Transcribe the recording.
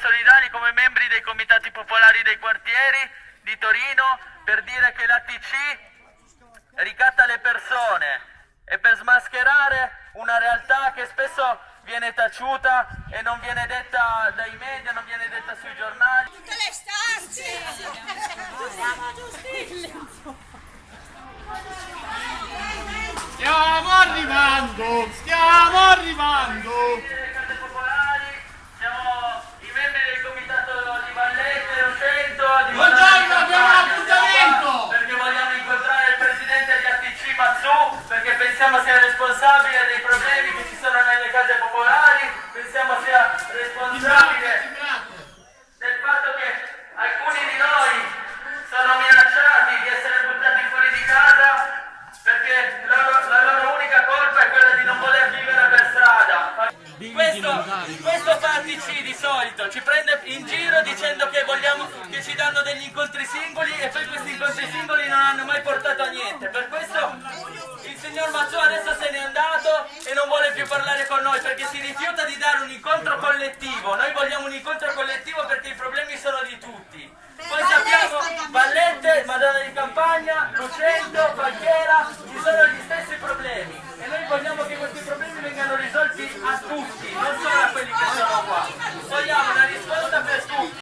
solidali come membri dei comitati popolari dei quartieri di Torino per dire che la TC ricatta le persone e per smascherare una realtà che spesso viene taciuta e non viene detta dai media, non viene detta sui giornali. Tutte le stanze! Stiamo arrivando, stiamo arrivando. Perché pensiamo sia responsabile dei problemi che ci sono nelle case popolari, pensiamo sia responsabile del fatto che alcuni di noi sono minacciati di essere buttati fuori di casa perché la loro, la loro unica colpa è quella di non voler vivere per strada. Questo, questo Fatici di solito ci prende in giro dicendo che vogliamo che ci danno degli incontri singoli e non vuole più parlare con noi perché si rifiuta di dare un incontro collettivo. Noi vogliamo un incontro